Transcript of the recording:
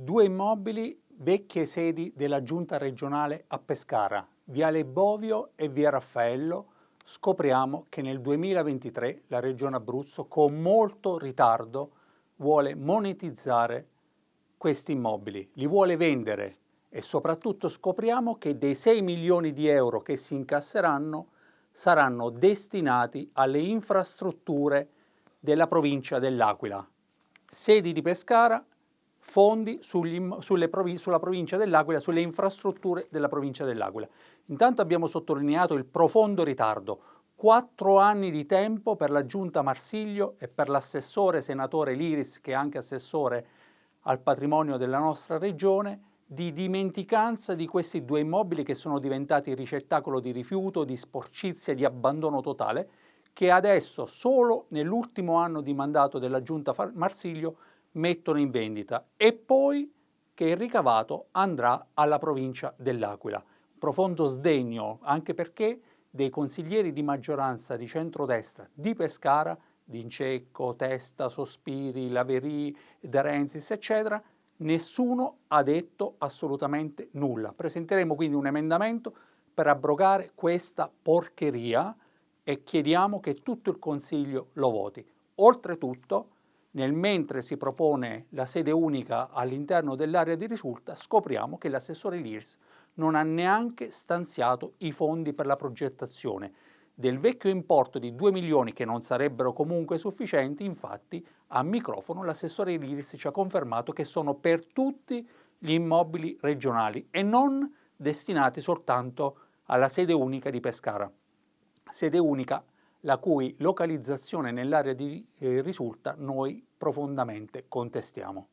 Due immobili vecchie sedi della giunta regionale a Pescara, Viale Bovio e Via Raffaello, scopriamo che nel 2023 la Regione Abruzzo con molto ritardo vuole monetizzare questi immobili, li vuole vendere e soprattutto scopriamo che dei 6 milioni di euro che si incasseranno saranno destinati alle infrastrutture della provincia dell'Aquila. Sedi di Pescara fondi sugli, provi sulla provincia dell'Aquila, sulle infrastrutture della provincia dell'Aquila. Intanto abbiamo sottolineato il profondo ritardo, quattro anni di tempo per la giunta Marsiglio e per l'assessore senatore Liris, che è anche assessore al patrimonio della nostra regione, di dimenticanza di questi due immobili che sono diventati ricettacolo di rifiuto, di sporcizia, di abbandono totale, che adesso, solo nell'ultimo anno di mandato della giunta Marsiglio, mettono in vendita e poi che il ricavato andrà alla provincia dell'Aquila. Profondo sdegno anche perché dei consiglieri di maggioranza di centrodestra di Pescara, D'Incecco, Testa, Sospiri, Laveri, De Renzis, eccetera, nessuno ha detto assolutamente nulla. Presenteremo quindi un emendamento per abrogare questa porcheria e chiediamo che tutto il Consiglio lo voti. Oltretutto, nel mentre si propone la sede unica all'interno dell'area di risulta, scopriamo che l'assessore Lirs non ha neanche stanziato i fondi per la progettazione. Del vecchio importo di 2 milioni che non sarebbero comunque sufficienti, infatti, a microfono l'assessore Lirs ci ha confermato che sono per tutti gli immobili regionali e non destinati soltanto alla sede unica di Pescara. Sede unica la cui localizzazione nell'area di eh, risulta noi profondamente contestiamo.